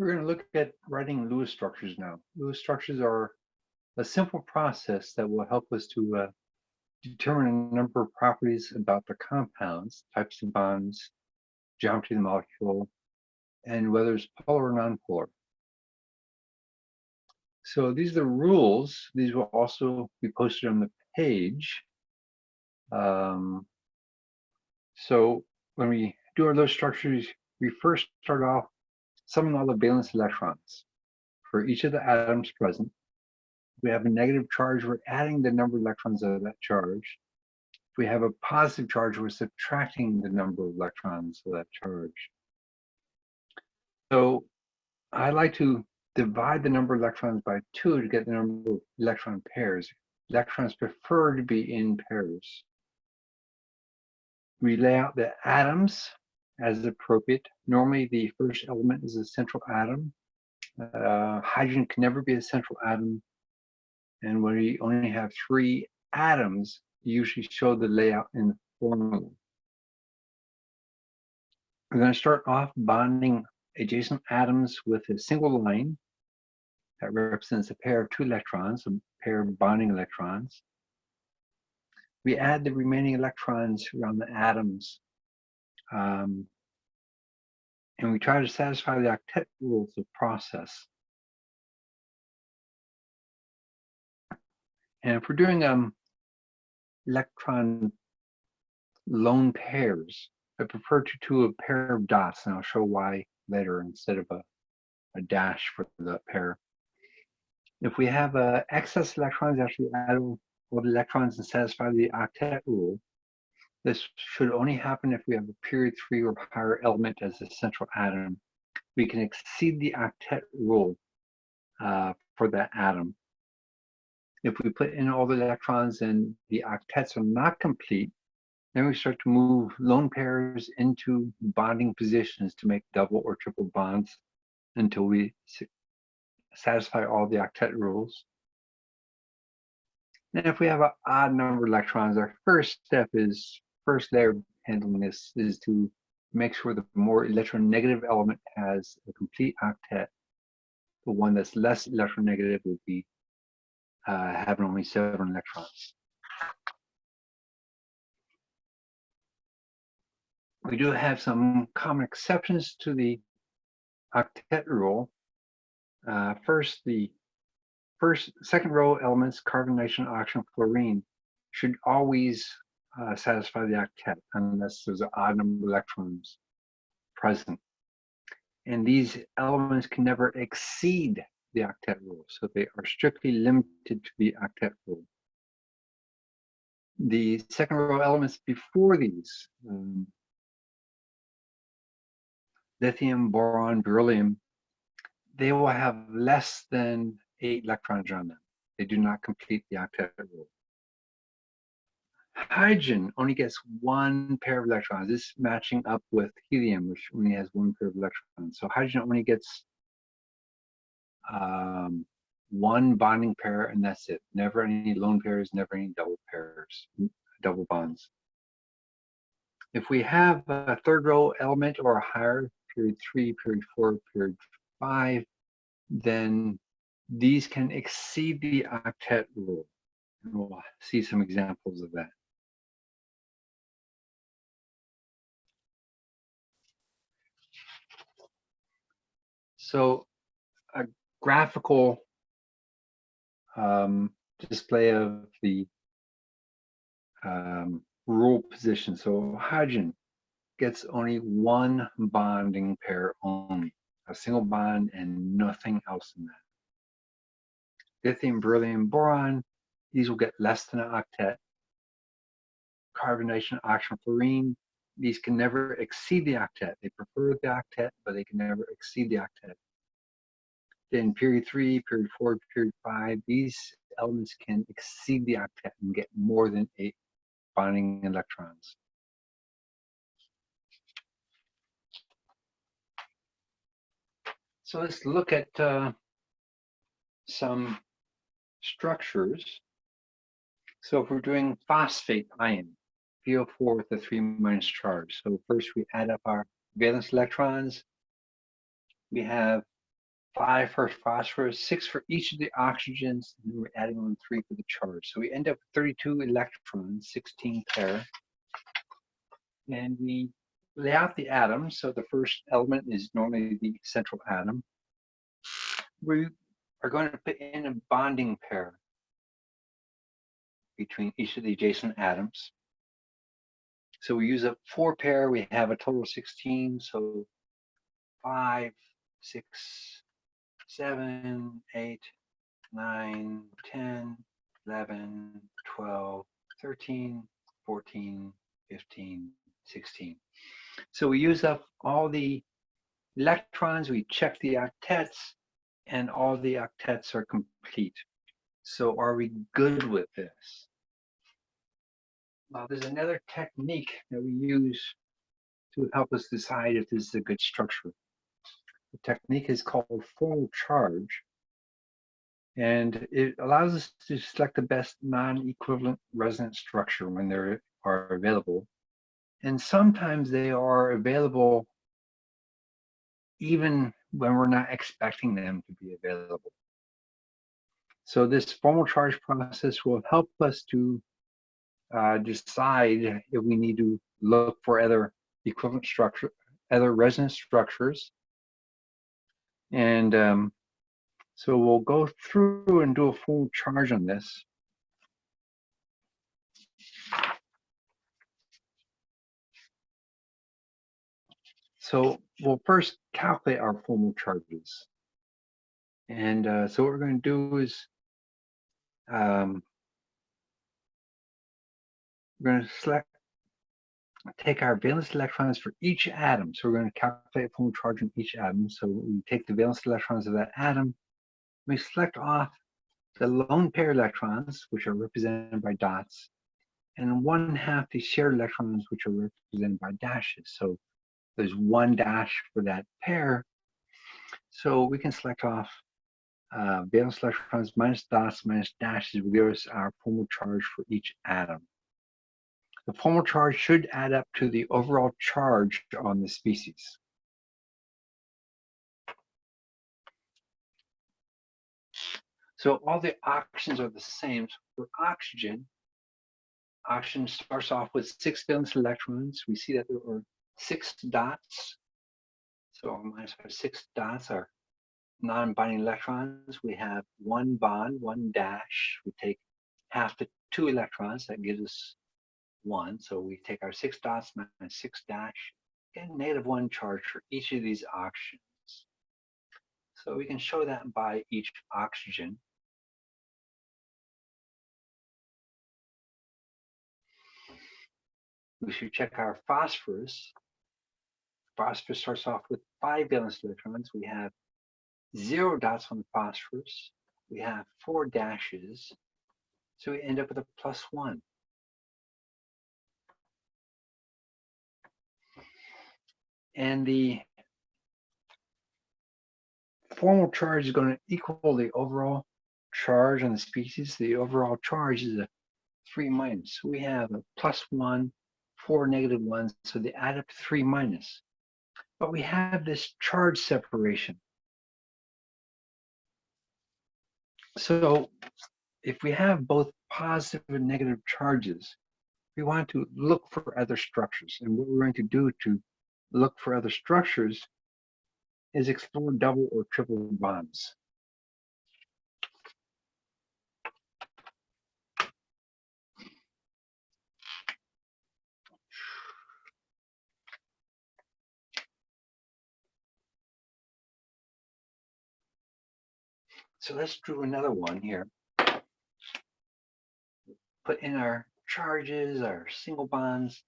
We're going to look at writing Lewis structures now. Lewis structures are a simple process that will help us to uh, determine a number of properties about the compounds, types of bonds, geometry of the molecule, and whether it's polar or nonpolar. So these are the rules. These will also be posted on the page. Um, so when we do our Lewis structures, we first start off summing all the valence electrons. For each of the atoms present, we have a negative charge, we're adding the number of electrons of that charge. If we have a positive charge, we're subtracting the number of electrons of that charge. So I like to divide the number of electrons by two to get the number of electron pairs. Electrons prefer to be in pairs. We lay out the atoms as appropriate. Normally, the first element is a central atom. Uh, hydrogen can never be a central atom. And when we only have three atoms, you usually show the layout in the formula. We're going to start off bonding adjacent atoms with a single line that represents a pair of two electrons, a pair of bonding electrons. We add the remaining electrons around the atoms um, and we try to satisfy the octet rules of process. And if we're doing um, electron lone pairs, I prefer to do a pair of dots, and I'll show why later instead of a, a dash for the pair. If we have uh, excess electrons, actually add all the electrons and satisfy the octet rule, this should only happen if we have a period three or higher element as a central atom. We can exceed the octet rule uh, for that atom. If we put in all the electrons and the octets are not complete, then we start to move lone pairs into bonding positions to make double or triple bonds until we satisfy all the octet rules. And if we have an odd number of electrons, our first step is first layer handling this is to make sure the more electronegative element has a complete octet. The one that's less electronegative would be uh, having only seven electrons. We do have some common exceptions to the octet rule. Uh, first, the first, second row elements, carbon, nitrogen, oxygen, fluorine, should always uh, satisfy the octet unless there's an odd number of electrons present. And these elements can never exceed the octet rule, so they are strictly limited to the octet rule. The second row elements before these, um, lithium, boron, beryllium, they will have less than eight electrons on them. They do not complete the octet rule. Hydrogen only gets one pair of electrons. This matching up with helium, which only has one pair of electrons. So hydrogen only gets um, one bonding pair, and that's it. Never any lone pairs, never any double pairs, double bonds. If we have a third row element or higher, period three, period four, period five, then these can exceed the octet rule. And we'll see some examples of that. So a graphical um, display of the um, rule position. So hydrogen gets only one bonding pair only, a single bond and nothing else in that. Lithium, beryllium, boron, these will get less than an octet. Carbonation, oxygen, fluorine, these can never exceed the octet. They prefer the octet, but they can never exceed the octet. Then period three, period four, period five, these elements can exceed the octet and get more than eight bonding electrons. So let's look at uh, some structures. So if we're doing phosphate ion, PO4 with a 3 minus charge. So first we add up our valence electrons. We have five for phosphorus, six for each of the oxygens, and we're adding on three for the charge. So we end up with 32 electrons, 16 pair. And we lay out the atoms. So the first element is normally the central atom. We are going to put in a bonding pair between each of the adjacent atoms. So we use a four pair, we have a total of 16. So five, six, seven, eight, nine, 10, 11, 12, 13, 14, 15, 16. So we use up all the electrons, we check the octets, and all the octets are complete. So are we good with this? Well, there's another technique that we use to help us decide if this is a good structure. The technique is called formal charge. And it allows us to select the best non-equivalent resonance structure when they are available. And sometimes they are available even when we're not expecting them to be available. So this formal charge process will help us to uh, decide if we need to look for other equivalent structure, other resonance structures. And um, so we'll go through and do a formal charge on this. So we'll first calculate our formal charges. And uh, so what we're going to do is um, we're going to select, take our valence electrons for each atom. So we're going to calculate formal charge on each atom. So we take the valence electrons of that atom, we select off the lone pair electrons, which are represented by dots, and one half the shared electrons, which are represented by dashes. So there's one dash for that pair. So we can select off uh, valence electrons minus dots minus dashes will give us our formal charge for each atom. The formal charge should add up to the overall charge on the species. So all the oxygens are the same. For oxygen, oxygen starts off with six valence electrons. We see that there are six dots. So minus our six dots are non-bonding electrons. We have one bond, one dash. We take half the two electrons. That gives us one. So we take our six dots minus six dash, and negative one charge for each of these oxygens. So we can show that by each oxygen. We should check our phosphorus phosphorus starts off with five valence electrons. We have zero dots on the phosphorus. We have four dashes. So we end up with a plus one. And the formal charge is going to equal the overall charge on the species. The overall charge is a three minus. We have a plus one, four negative ones. So they add up to three minus but we have this charge separation. So if we have both positive and negative charges, we want to look for other structures. And what we're going to do to look for other structures is explore double or triple bonds. So let's do another one here. Put in our charges, our single bonds.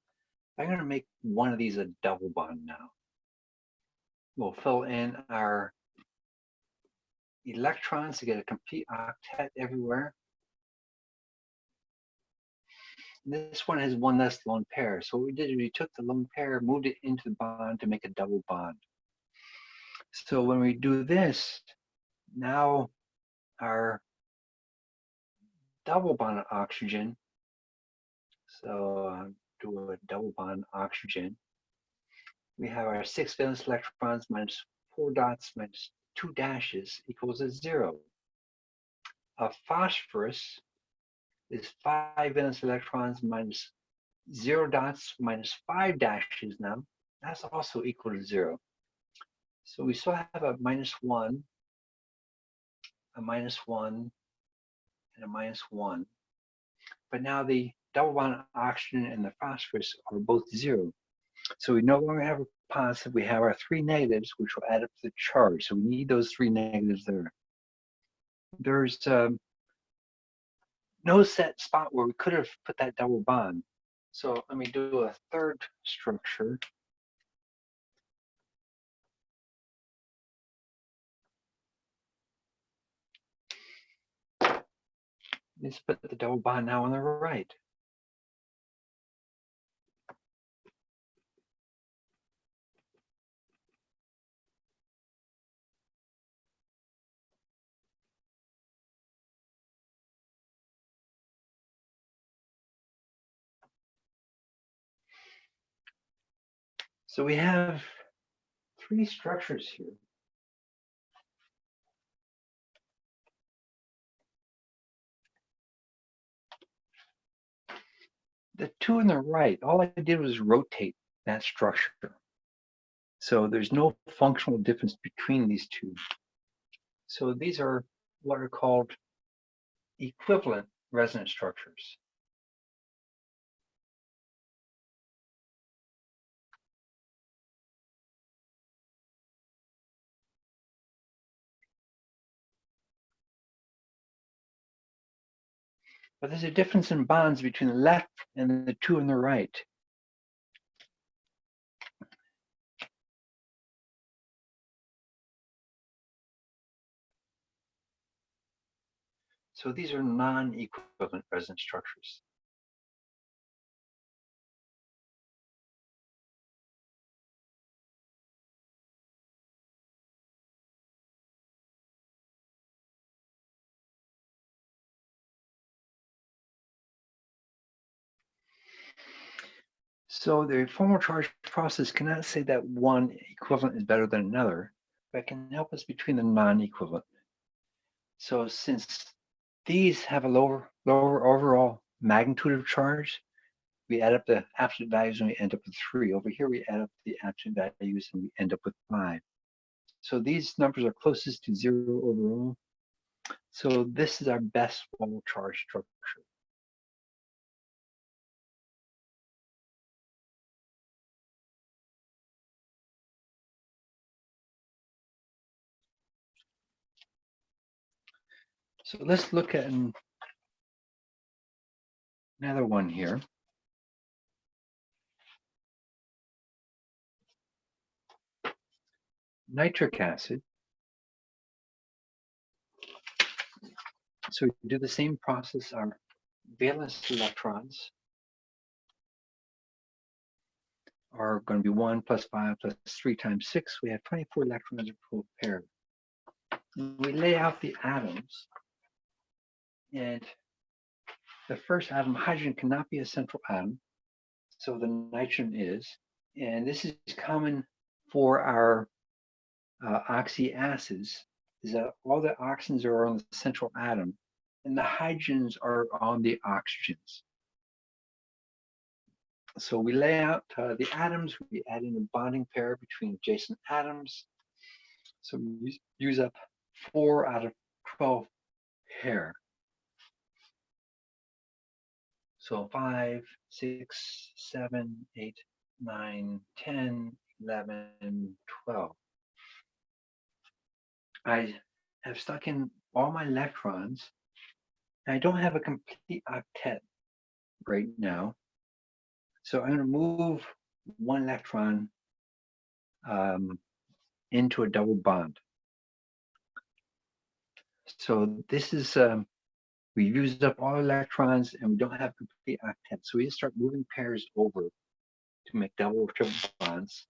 I'm going to make one of these a double bond now. We'll fill in our electrons to get a complete octet everywhere. This one has one less lone pair. So what we did is we took the lone pair, moved it into the bond to make a double bond. So when we do this, now our double bond oxygen. So uh, do a double bond oxygen. We have our six valence electrons minus four dots minus two dashes equals a zero. A phosphorus is five valence electrons minus zero dots minus five dashes now. That's also equal to zero. So we still have a minus one, a minus one, and a minus one. But now the double bond oxygen and the phosphorus are both zero. So we no longer have a positive, we have our three negatives, which will add up to the charge. So we need those three negatives there. There's um, no set spot where we could have put that double bond. So let me do a third structure. Let's put the double bond now on the right. So we have three structures here. The two on the right, all I did was rotate that structure. So there's no functional difference between these two. So these are what are called equivalent resonance structures. But there's a difference in bonds between the left and the two on the right. So these are non-equivalent resonance structures. So the formal charge process cannot say that one equivalent is better than another, but can help us between the non-equivalent. So since these have a lower, lower overall magnitude of charge, we add up the absolute values and we end up with three. Over here, we add up the absolute values and we end up with five. So these numbers are closest to zero overall. So this is our best formal charge structure. So let's look at another one here. Nitric acid. So we do the same process, our valence electrons are going to be 1 plus 5 plus 3 times 6. We have 24 electrons per pair. We lay out the atoms and the first atom, hydrogen, cannot be a central atom. So the nitrogen is. And this is common for our uh, oxyacids, is that all the oxygens are on the central atom and the hydrogens are on the oxygens. So we lay out uh, the atoms, we add in a bonding pair between adjacent atoms. So we use up four out of 12 pair. So 5, 6, 7, 8, 9, 10, 11, 12. I have stuck in all my electrons. I don't have a complete octet right now. So I'm going to move one electron um, into a double bond. So this is um, we used up all electrons and we don't have complete octets. So we just start moving pairs over to make double or triple bonds.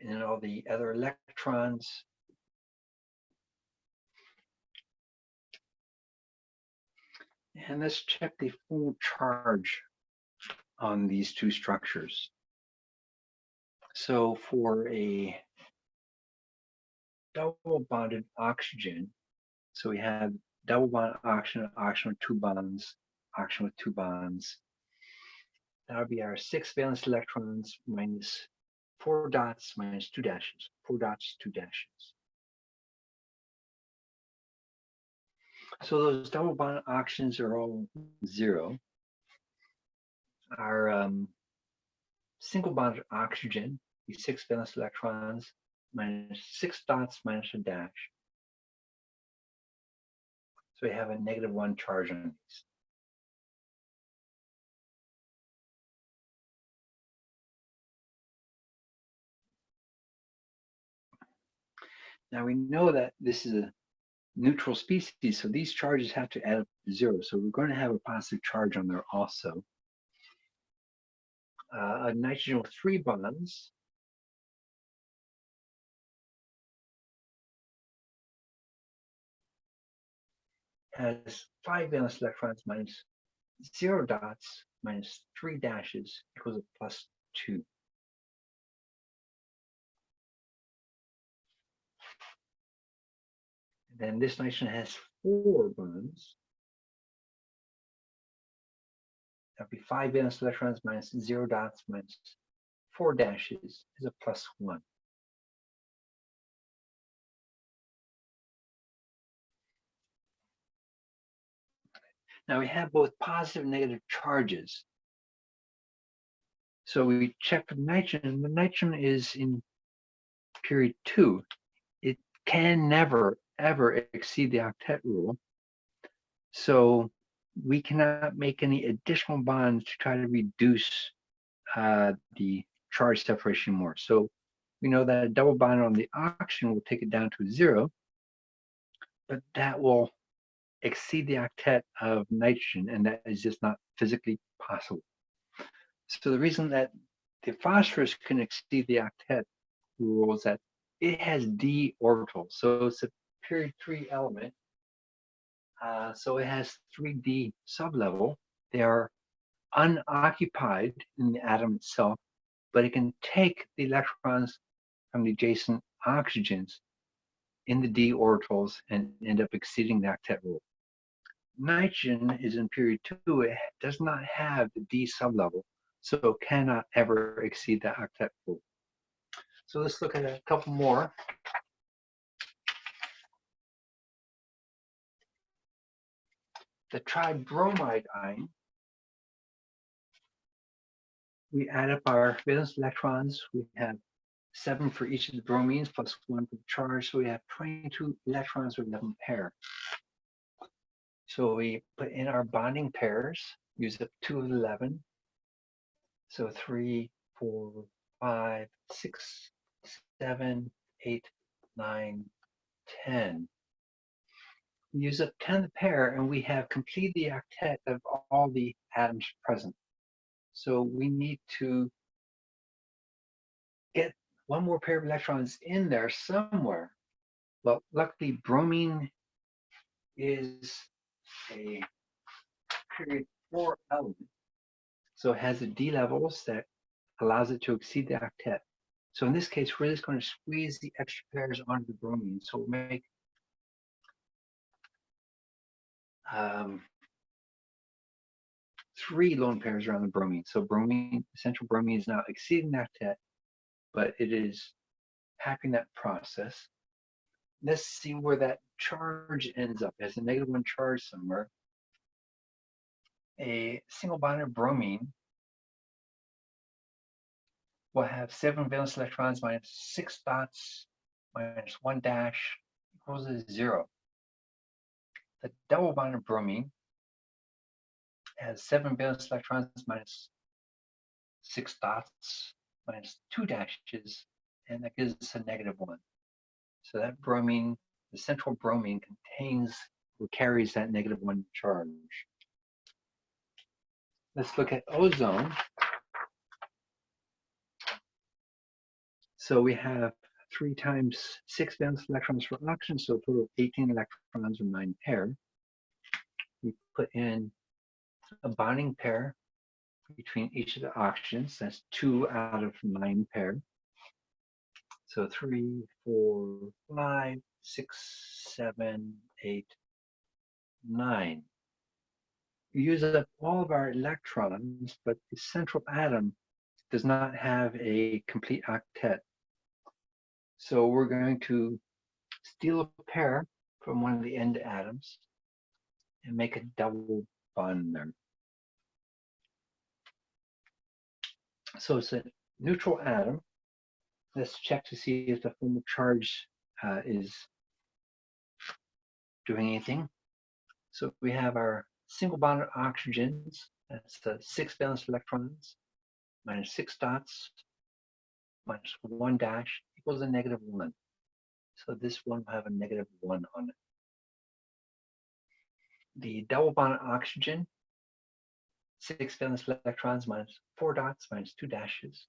in all the other electrons. And let's check the formal charge on these two structures. So for a double bonded oxygen, so we have double bond oxygen, oxygen with two bonds, oxygen with two bonds. That would be our six valence electrons minus four dots minus two dashes, four dots, two dashes. So those double bond oxygens are all zero. Our um, single bond oxygen, the six valence electrons, minus six dots minus a dash. So we have a negative one charge on these. Now we know that this is a neutral species, so these charges have to add up to zero. So we're going to have a positive charge on there also. Uh, a nitrogen with three bonds has five valence electrons minus zero dots minus three dashes equals a plus two. Then this nitrogen has four bonds. That'd be five valence electrons minus zero dots minus four dashes is a plus one. Now we have both positive and negative charges. So we check for nitrogen. The nitrogen is in period two. It can never, ever exceed the octet rule. So we cannot make any additional bonds to try to reduce uh, the charge separation more. So we know that a double bond on the oxygen will take it down to zero, but that will exceed the octet of nitrogen, and that is just not physically possible. So the reason that the phosphorus can exceed the octet rule is that it has d orbitals. So it's a period three element. Uh, so it has 3d sublevel. They are unoccupied in the atom itself, but it can take the electrons from the adjacent oxygens in the d orbitals and end up exceeding the octet rule nitrogen is in period two, it does not have the D sublevel, so cannot ever exceed the octet rule. So let's look at a couple more. The tribromide ion, we add up our valence electrons. We have seven for each of the bromines plus one for the charge. So we have 22 electrons with 11 pair. So we put in our bonding pairs, use up two of 11. So three, four, five, six, seven, eight, nine, 10. use up 10 pair and we have completed the octet of all the atoms present. So we need to get one more pair of electrons in there somewhere. Well, luckily bromine is a period four element. So it has the D levels that allows it to exceed the octet. So in this case, we're just going to squeeze the extra pairs onto the bromine. So we'll make um, three lone pairs around the bromine. So bromine, central bromine is now exceeding octet, but it is happening that process let's see where that charge ends up as a negative one charge somewhere. A single bonded bromine will have seven valence electrons minus six dots minus one dash equals zero. The double bonded bromine has seven valence electrons minus six dots minus two dashes, and that gives us a negative one. So that bromine, the central bromine contains or carries that negative one charge. Let's look at ozone. So we have three times six valence electrons for oxygen, so a total of 18 electrons or nine pair. We put in a bonding pair between each of the oxygens. That's two out of nine pair. So three, four, five, six, seven, eight, nine. We use up all of our electrons, but the central atom does not have a complete octet. So we're going to steal a pair from one of the end atoms and make a double bond there. So it's a neutral atom. Let's check to see if the formal charge uh, is doing anything. So we have our single bonded oxygens. That's the six valence electrons minus six dots minus one dash equals a negative one. So this one will have a negative one on it. The double bond oxygen, six valence electrons minus four dots minus two dashes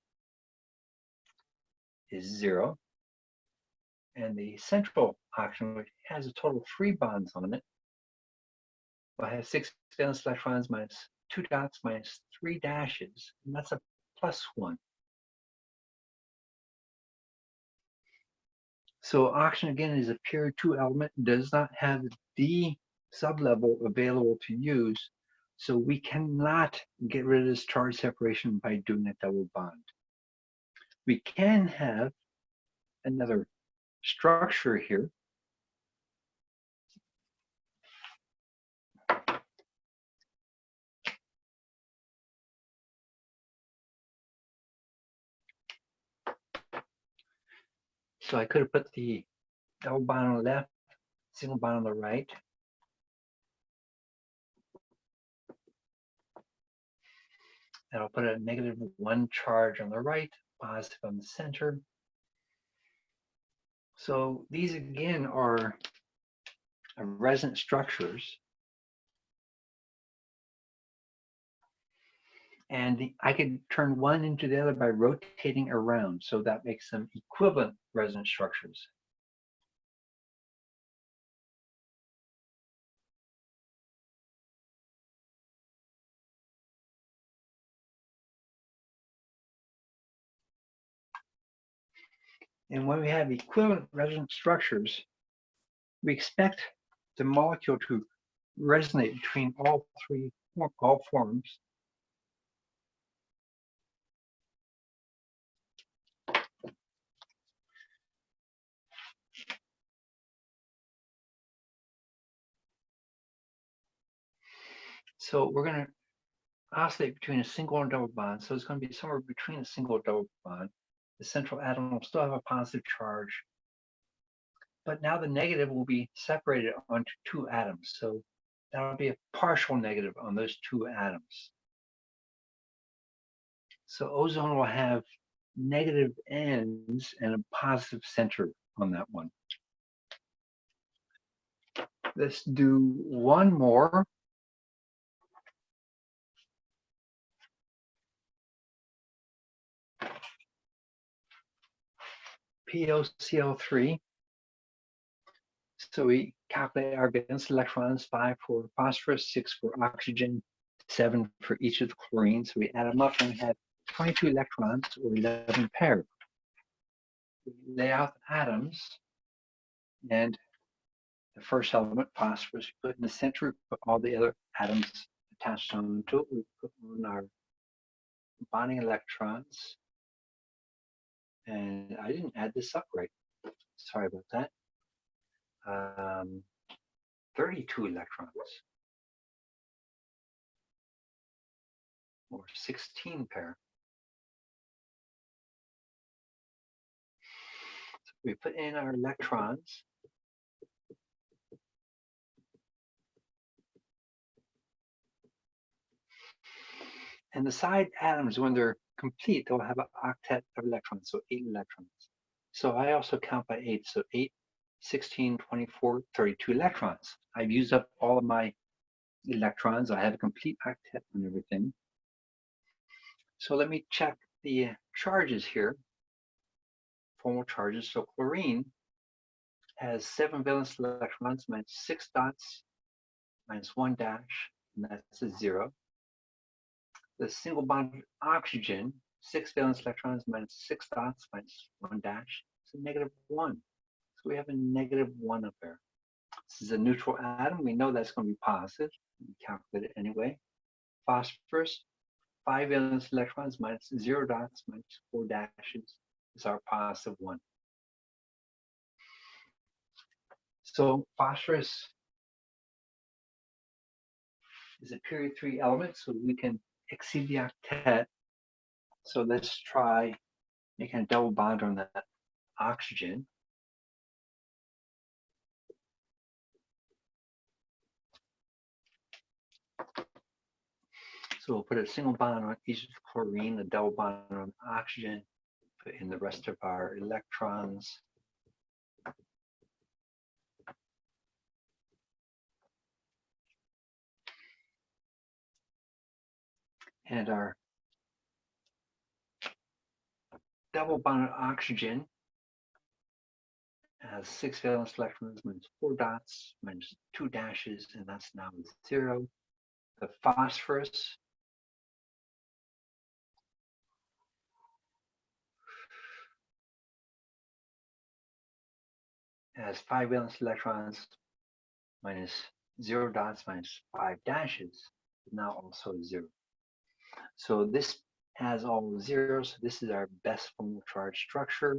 is zero. And the central oxygen, which has a total of three bonds on it, will have six valence electrons minus two dots minus three dashes, and that's a plus one. So oxygen again is a period two element, does not have the sublevel available to use. So we cannot get rid of this charge separation by doing a double bond. We can have another structure here. So I could have put the double bond on the left, single bond on the right. And I'll put a negative one charge on the right, positive on the center. So these again are resonant structures. And the, I could turn one into the other by rotating around. So that makes them equivalent resonant structures. And when we have equivalent resonant structures, we expect the molecule to resonate between all three, all forms. So we're going to oscillate between a single and double bond. So it's going to be somewhere between a single and double bond the central atom will still have a positive charge. But now the negative will be separated onto two atoms. So that'll be a partial negative on those two atoms. So ozone will have negative ends and a positive center on that one. Let's do one more. POCl3. So we calculate our valence electrons, five for phosphorus, six for oxygen, seven for each of the chlorines. So we add them up and have 22 electrons or 11 pairs. We lay out the atoms and the first element, phosphorus, we put in the center, put all the other atoms attached onto it. We put on our bonding electrons and I didn't add this up right. Sorry about that. Um, 32 electrons. Or 16 pair. So we put in our electrons. And the side atoms, when they're complete, they'll have an octet of electrons, so eight electrons. So I also count by eight, so eight, 16, 24, 32 electrons. I've used up all of my electrons. I have a complete octet and everything. So let me check the charges here. formal charges. So chlorine has seven valence electrons minus six dots minus one dash, and that's a zero. The single bond oxygen, six valence electrons minus six dots minus one dash, it's a negative one. So we have a negative one up there. This is a neutral atom. We know that's going to be positive. We calculate it anyway. Phosphorus, five valence electrons minus zero dots minus four dashes is our positive one. So phosphorus is a period three element, so we can exceed. So let's try making a double bond on that oxygen. So we'll put a single bond on each chlorine, a double bond on oxygen, put in the rest of our electrons. And our double bond oxygen has six valence electrons minus four dots minus two dashes, and that's now zero. The phosphorus has five valence electrons minus zero dots minus five dashes, now also zero. So this has all zeros. This is our best formal charge structure.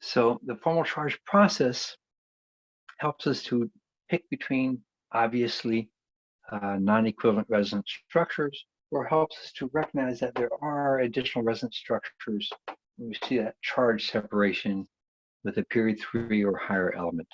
So the formal charge process helps us to pick between obviously uh, non-equivalent resonance structures or helps us to recognize that there are additional resonance structures we see that charge separation with a period three or higher element.